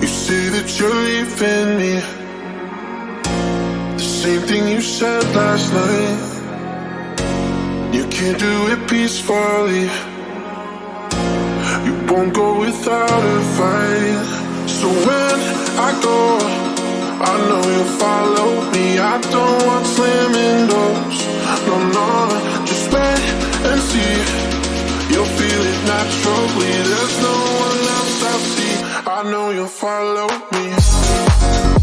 You say that you're leaving me. The same thing you said last night. You can't do it peacefully. You won't go without a fight. So when I go, I know you'll follow me. I don't want slamming doors. No, no, just wait and see. You'll feel it naturally. There's no I know you'll follow me.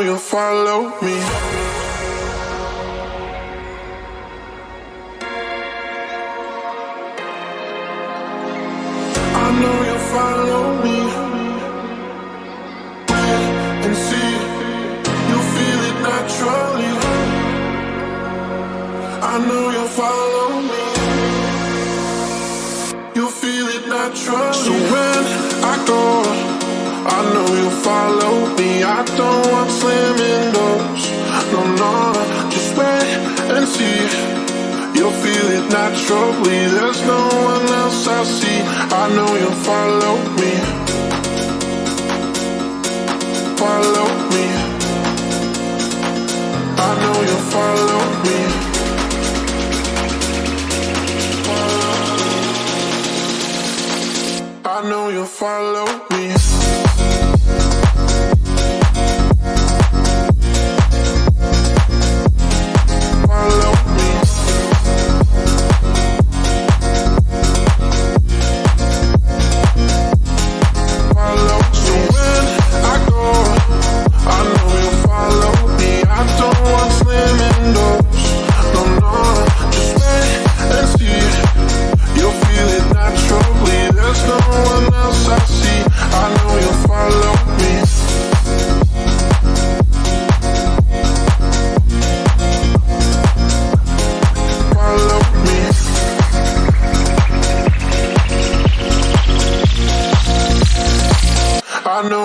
Know you'll follow me. I know you'll follow me. And see. You'll feel it naturally. I know you'll follow me. You'll feel it naturally. So when I go, I know you'll follow and see. You'll feel it naturally. There's no one else I see. I know you'll follow me. Follow me. I know you'll follow me. I know you'll follow me.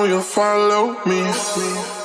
You'll follow me.